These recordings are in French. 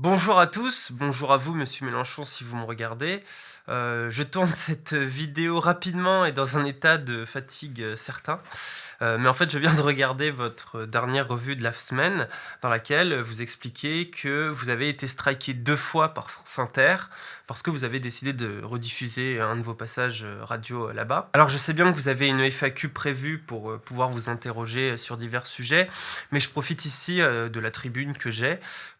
Bonjour à tous, bonjour à vous Monsieur Mélenchon si vous me regardez. Euh, je tourne cette vidéo rapidement et dans un état de fatigue euh, certain. Euh, mais en fait, je viens de regarder votre dernière revue de la semaine dans laquelle vous expliquez que vous avez été striké deux fois par France Inter parce que vous avez décidé de rediffuser un de vos passages radio là-bas. Alors je sais bien que vous avez une FAQ prévue pour pouvoir vous interroger sur divers sujets, mais je profite ici de la tribune que j'ai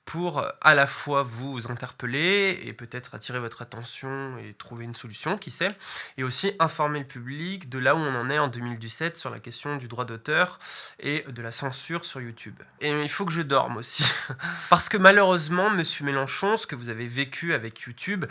pour à la fois vous interpeller et peut-être attirer votre attention et trouver une solution, qui sait, et aussi informer le public de là où on en est en 2017 sur la question du droit d'auteur et de la censure sur YouTube. Et il faut que je dorme aussi, parce que malheureusement, Monsieur Mélenchon, ce que vous avez vécu avec YouTube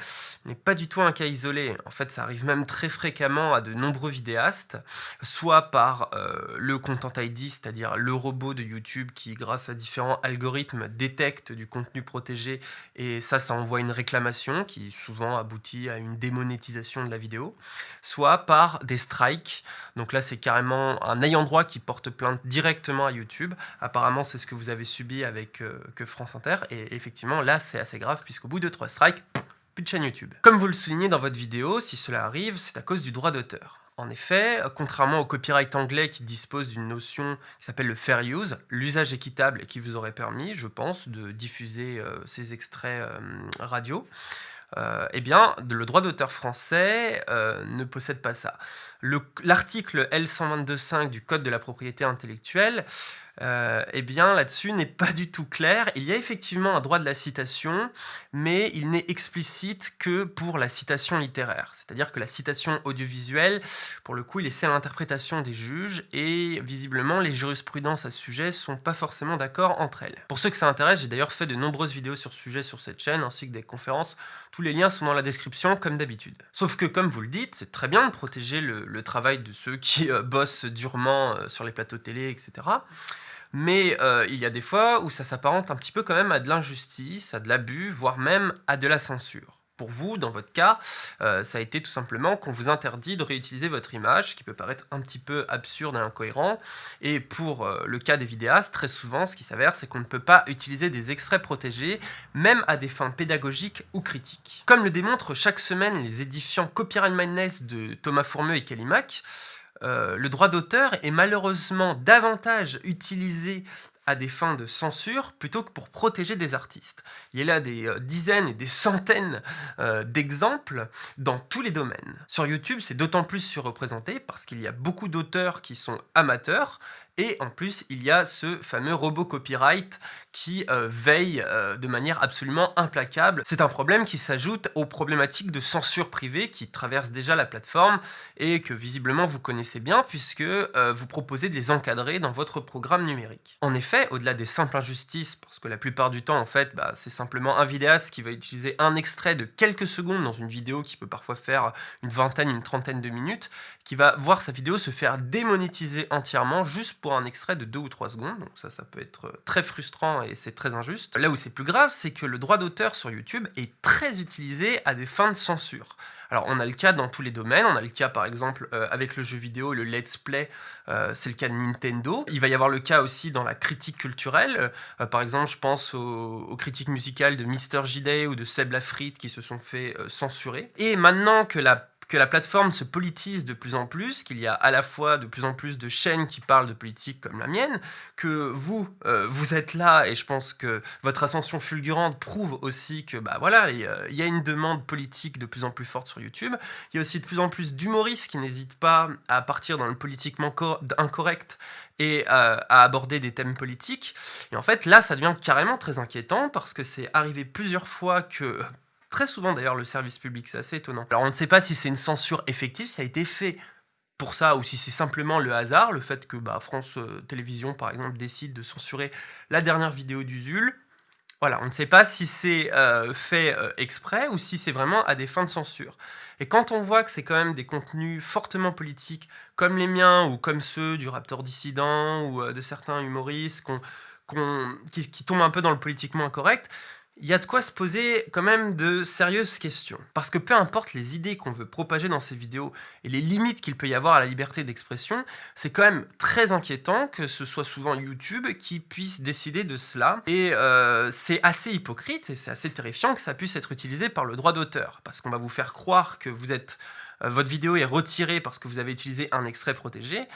n'est pas du tout un cas isolé. En fait, ça arrive même très fréquemment à de nombreux vidéastes, soit par euh, le Content ID, c'est-à-dire le robot de YouTube qui, grâce à différents algorithmes, détecte du contenu protégé et ça, ça envoie une réclamation qui souvent aboutit à une démonétisation de la vidéo, soit par des strikes. Donc là, c'est carrément un ayant droit qui porte plainte directement à YouTube. Apparemment, c'est ce que vous avez subi avec euh, que France Inter et effectivement, là, c'est assez grave puisqu'au bout de trois strikes, plus de chaîne YouTube. Comme vous le soulignez dans votre vidéo, si cela arrive, c'est à cause du droit d'auteur. En effet, contrairement au copyright anglais qui dispose d'une notion qui s'appelle le fair use, l'usage équitable qui vous aurait permis, je pense, de diffuser euh, ces extraits euh, radio, euh, eh bien, le droit d'auteur français ne possède pas ça. L'article L122.5 du Code de la propriété intellectuelle euh, eh bien là-dessus n'est pas du tout clair. Il y a effectivement un droit de la citation, mais il n'est explicite que pour la citation littéraire. C'est-à-dire que la citation audiovisuelle, pour le coup, il est à l'interprétation des juges, et visiblement, les jurisprudences à ce sujet sont pas forcément d'accord entre elles. Pour ceux que ça intéresse, j'ai d'ailleurs fait de nombreuses vidéos sur ce sujet sur cette chaîne, ainsi que des conférences. Tous les liens sont dans la description, comme d'habitude. Sauf que, comme vous le dites, c'est très bien de protéger le, travail de ceux qui euh, bossent durement euh, sur les plateaux télé, etc. Mais euh, il y a des fois où ça s'apparente un petit peu quand même à de l'injustice, à de l'abus, voire même à de la censure. Pour vous, dans votre cas, euh, ça a été tout simplement qu'on vous interdit de réutiliser votre image, ce qui peut paraître un petit peu absurde et incohérent. Et pour euh, le cas des vidéastes, très souvent, ce qui s'avère, c'est qu'on ne peut pas utiliser des extraits protégés, même à des fins pédagogiques ou critiques. Comme le démontrent chaque semaine les édifiants Copyright Madness de Thomas Fourmeux et Kalimac, euh, le droit d'auteur est malheureusement davantage utilisé à des fins de censure plutôt que pour protéger des artistes. Il y a là des euh, dizaines et des centaines euh, d'exemples dans tous les domaines. Sur YouTube, c'est d'autant plus surreprésenté parce qu'il y a beaucoup d'auteurs qui sont amateurs et en plus, il y a ce fameux robot copyright qui euh, veille euh, de manière absolument implacable. C'est un problème qui s'ajoute aux problématiques de censure privée qui traversent déjà la plateforme et que visiblement vous connaissez bien puisque euh, vous proposez de les encadrer dans votre programme numérique. En effet, au-delà des simples injustices, parce que la plupart du temps en fait, bah, c'est simplement un vidéaste qui va utiliser un extrait de quelques secondes dans une vidéo qui peut parfois faire une vingtaine, une trentaine de minutes, qui va voir sa vidéo se faire démonétiser entièrement juste pour un extrait de 2 ou 3 secondes, donc ça, ça peut être euh, très frustrant et c'est très injuste. Là où c'est plus grave, c'est que le droit d'auteur sur YouTube est très utilisé à des fins de censure. Alors on a le cas dans tous les domaines, on a le cas par exemple euh, avec le jeu vidéo, le let's play, euh, c'est le cas de Nintendo. Il va y avoir le cas aussi dans la critique culturelle, par exemple je pense aux, critiques musicales de Mr. J. ou de Seb Lafrite qui se sont fait censurer. Et maintenant que la que la plateforme se politise de plus en plus, qu'il y a à la fois de plus en plus de chaînes qui parlent de politique comme la mienne, que vous, euh, vous êtes là, et je pense que votre ascension fulgurante prouve aussi que, bah voilà, il y a une demande politique de plus en plus forte sur YouTube. Il y a aussi de plus en plus d'humoristes qui n'hésitent pas à partir dans le politiquement incorrect et euh, à aborder des thèmes politiques. Et en fait, là, ça devient carrément très inquiétant parce que c'est arrivé plusieurs fois que Très souvent d'ailleurs le service public, c'est assez étonnant. Alors on ne sait pas si c'est une censure effective, ça a été fait pour ça ou si c'est simplement le hasard, le fait que bah, France euh, Télévisions par exemple décide de censurer la dernière vidéo d'Usul. Voilà, on ne sait pas si c'est euh, fait euh, exprès ou si c'est vraiment à des fins de censure. Et quand on voit que c'est quand même des contenus fortement politiques, comme les miens ou comme ceux du Raptor Dissident ou de certains humoristes qui, qui tombent un peu dans le politiquement incorrect, il y a de quoi se poser quand même de sérieuses questions. Parce que peu importe les idées qu'on veut propager dans ces vidéos et les limites qu'il peut y avoir à la liberté d'expression, c'est quand même très inquiétant que ce soit souvent YouTube qui puisse décider de cela. Et euh, c'est assez hypocrite et c'est assez terrifiant que ça puisse être utilisé par le droit d'auteur. Parce qu'on va vous faire croire que vous êtes votre vidéo est retirée parce que vous avez utilisé un extrait protégé,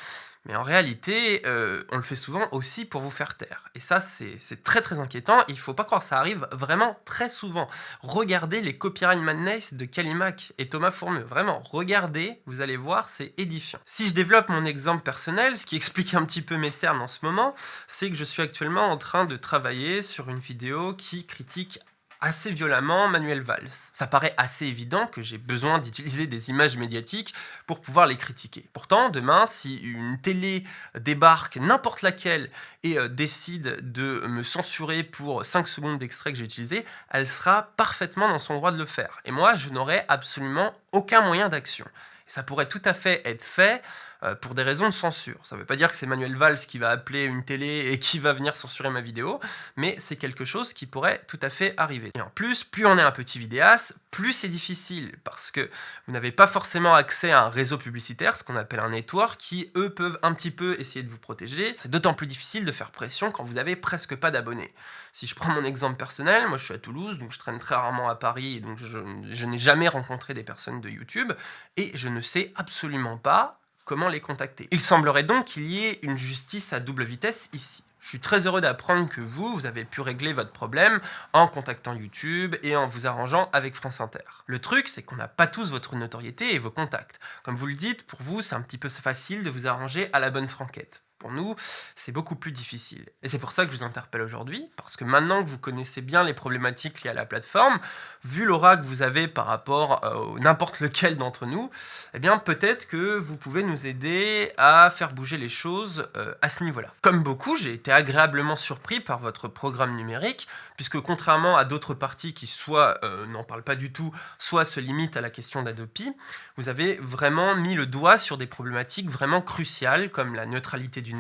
mais en réalité, euh, on le fait souvent aussi pour vous faire taire. Et ça, c'est très très inquiétant, il faut pas croire, ça arrive vraiment très souvent. Regardez les Copyright Madness de Kalimac et Thomas Fourmeux, vraiment, regardez, vous allez voir, c'est édifiant. Si je développe mon exemple personnel, ce qui explique un petit peu mes cernes en ce moment, c'est que je suis actuellement en train de travailler sur une vidéo qui critique assez violemment Manuel Valls. Ça paraît assez évident que j'ai besoin d'utiliser des images médiatiques pour pouvoir les critiquer. Pourtant, demain, si une télé débarque, n'importe laquelle, et euh, décide de me censurer pour 5 secondes d'extrait que j'ai utilisé, elle sera parfaitement dans son droit de le faire. Et moi, je n'aurai absolument aucun moyen d'action. Ça pourrait tout à fait être fait euh, pour des raisons de censure. Ça ne veut pas dire que c'est Manuel Valls qui va appeler une télé et qui va venir censurer ma vidéo, mais c'est quelque chose qui pourrait tout à fait arriver. Et en plus, plus on est un petit vidéaste, plus c'est difficile, parce que vous n'avez pas forcément accès à un réseau publicitaire, ce qu'on appelle un network, qui eux peuvent un petit peu essayer de vous protéger. C'est d'autant plus difficile de faire pression quand vous avez presque pas d'abonnés. Si je prends mon exemple personnel, moi je suis à Toulouse, donc je traîne très rarement à Paris, donc je, je n'ai jamais rencontré des personnes de YouTube, et je ne sais absolument pas comment les contacter. Il semblerait donc qu'il y ait une justice à double vitesse ici. Je suis très heureux d'apprendre que vous, vous avez pu régler votre problème en contactant YouTube et en vous arrangeant avec France Inter. Le truc, c'est qu'on n'a pas tous votre notoriété et vos contacts. Comme vous le dites, pour vous, c'est un petit peu facile de vous arranger à la bonne franquette. Pour nous, c'est beaucoup plus difficile. Et c'est pour ça que je vous interpelle aujourd'hui, parce que maintenant que vous connaissez bien les problématiques liées à la plateforme, vu l'aura que vous avez par rapport à n'importe lequel d'entre nous, eh bien peut-être que vous pouvez nous aider à faire bouger les choses euh, à ce niveau-là. Comme beaucoup, j'ai été agréablement surpris par votre programme numérique, puisque contrairement à d'autres parties qui soit euh, n'en parlent pas du tout, soit se limitent à la question d'Adopi, vous avez vraiment mis le doigt sur des problématiques vraiment cruciales, comme la neutralité du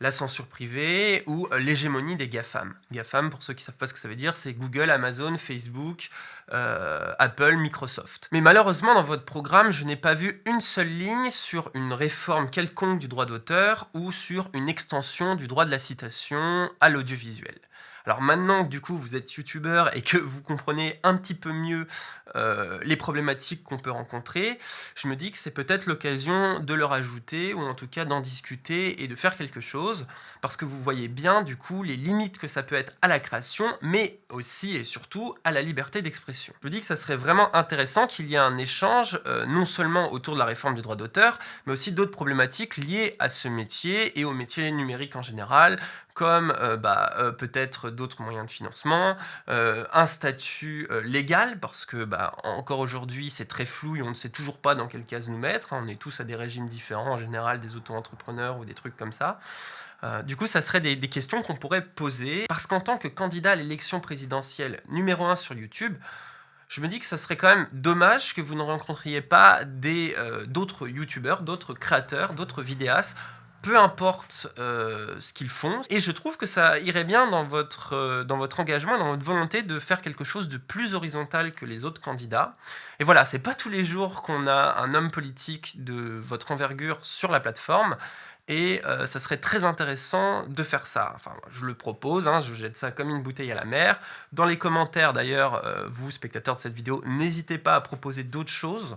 la censure privée ou euh, l'hégémonie des GAFAM. GAFAM, pour ceux qui ne savent pas ce que ça veut dire, c'est Google, Amazon, Facebook, euh, Apple, Microsoft. Mais malheureusement, dans votre programme, je n'ai pas vu une seule ligne sur une réforme quelconque du droit d'auteur ou sur une extension du droit de la citation à l'audiovisuel. Alors maintenant que du coup vous êtes youtubeur et que vous comprenez un petit peu mieux euh, les problématiques qu'on peut rencontrer, je me dis que c'est peut-être l'occasion de leur ajouter ou en tout cas d'en discuter et de faire quelque chose parce que vous voyez bien du coup les limites que ça peut être à la création mais aussi et surtout à la liberté d'expression. Je me dis que ça serait vraiment intéressant qu'il y ait un échange euh, non seulement autour de la réforme du droit d'auteur mais aussi d'autres problématiques liées à ce métier et au métier numérique en général comme euh, bah, euh, peut-être d'autres moyens de financement, euh, un statut légal, parce que bah, encore aujourd'hui c'est très flou et on ne sait toujours pas dans quelle case nous mettre, hein. on est tous à des régimes différents, en général des auto-entrepreneurs ou des trucs comme ça. du coup, ça serait des, questions qu'on pourrait poser, parce qu'en tant que candidat à l'élection présidentielle numéro 1 sur YouTube, je me dis que ça serait quand même dommage que vous ne rencontriez pas d'autres youtubeurs, d'autres créateurs, d'autres vidéastes peu importe euh, ce qu'ils font. Et je trouve que ça irait bien dans votre, euh, dans votre engagement, dans votre volonté de faire quelque chose de plus horizontal que les autres candidats. Et voilà, c'est pas tous les jours qu'on a un homme politique de votre envergure sur la plateforme. Et euh, ça serait très intéressant de faire ça. Enfin, je le propose, hein, je jette ça comme une bouteille à la mer. Dans les commentaires, d'ailleurs, vous, spectateurs de cette vidéo, n'hésitez pas à proposer d'autres choses.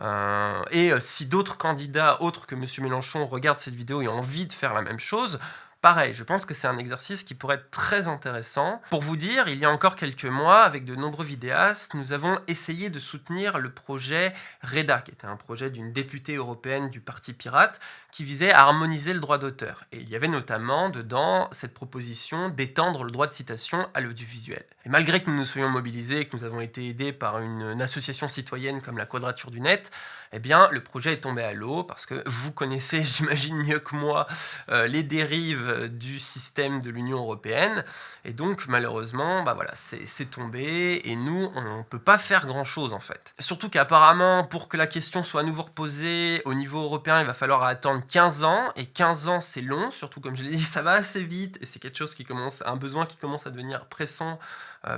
Euh, et euh, si d'autres candidats autres que M. Mélenchon regardent cette vidéo et ont envie de faire la même chose, Pareil, je pense que c'est un exercice qui pourrait être très intéressant. Pour vous dire, il y a encore quelques mois, avec de nombreux vidéastes, nous avons essayé de soutenir le projet REDA, qui était un projet d'une députée européenne du Parti Pirate, qui visait à harmoniser le droit d'auteur. Et il y avait notamment dedans cette proposition d'étendre le droit de citation à l'audiovisuel. Et malgré que nous nous soyons mobilisés et que nous avons été aidés par une, association citoyenne comme la Quadrature du Net, eh bien, le projet est tombé à l'eau parce que vous connaissez, j'imagine mieux que moi, euh, les dérives du système de l'Union européenne. Et donc, malheureusement, bah voilà, c'est tombé et nous, on ne peut pas faire grand-chose en fait. Surtout qu'apparemment, pour que la question soit à nouveau reposée au niveau européen, il va falloir attendre 15 ans. Et 15 ans, c'est long, surtout comme je l'ai dit, ça va assez vite et c'est quelque chose qui commence, un besoin qui commence à devenir pressant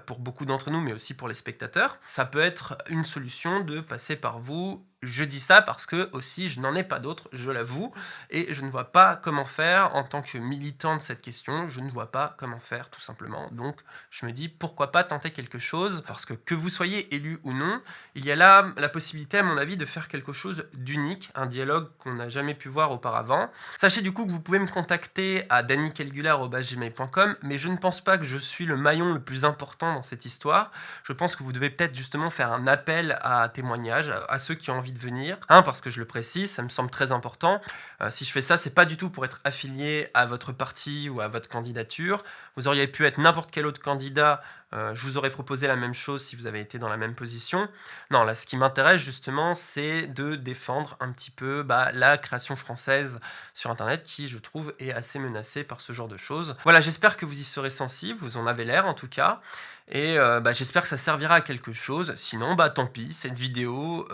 pour beaucoup d'entre nous, mais aussi pour les spectateurs. Ça peut être une solution de passer par vous je dis ça parce que aussi je n'en ai pas d'autres, je l'avoue, et je ne vois pas comment faire en tant que militant de cette question, je ne vois pas comment faire tout simplement. Donc je me dis pourquoi pas tenter quelque chose, parce que que vous soyez élu ou non, il y a là la possibilité à mon avis de faire quelque chose d'unique, un dialogue qu'on n'a jamais pu voir auparavant. Sachez du coup que vous pouvez me contacter à dannykelgula.gmail.com, mais je ne pense pas que je suis le maillon le plus important dans cette histoire. Je pense que vous devez peut-être justement faire un appel à témoignage à ceux qui ont envie de venir. Un, parce que je le précise, ça me semble très important. Euh, si je fais ça, c'est pas du tout pour être affilié à votre parti ou à votre candidature. Vous auriez pu être n'importe quel autre candidat, euh, je vous aurais proposé la même chose si vous avez été dans la même position. Non, là, ce qui m'intéresse justement, c'est de défendre un petit peu bah, la création française sur Internet qui, je trouve, est assez menacée par ce genre de choses. Voilà, j'espère que vous y serez sensible, vous en avez l'air en tout cas. Et euh, bah, j'espère que ça servira à quelque chose. Sinon, bah tant pis, cette vidéo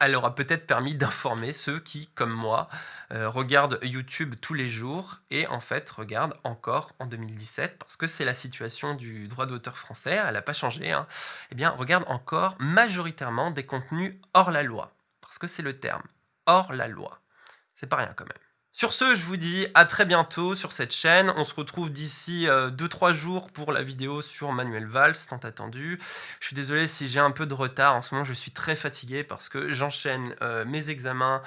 elle aura peut-être permis d'informer ceux qui, comme moi, euh, regardent YouTube tous les jours et en fait regardent encore en 2017 parce que c'est la situation du droit d'auteur français, elle n'a pas changé, hein, eh bien regardent encore majoritairement des contenus hors la loi. Parce que c'est le terme, hors la loi. C'est pas rien quand même. Sur ce, je vous dis à très bientôt sur cette chaîne. On se retrouve d'ici 2-3 euh, jours pour la vidéo sur Manuel Valls, tant attendu. Je suis désolé si j'ai un peu de retard. En ce moment, je suis très fatigué parce que j'enchaîne euh, mes examens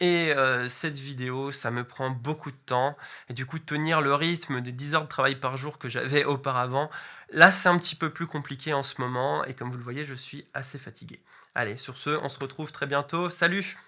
et euh, cette vidéo, ça me prend beaucoup de temps. Et du coup, tenir le rythme des 10 heures de travail par jour que j'avais auparavant, là, c'est un petit peu plus compliqué en ce moment. Et comme vous le voyez, je suis assez fatigué. Allez, sur ce, on se retrouve très bientôt. Salut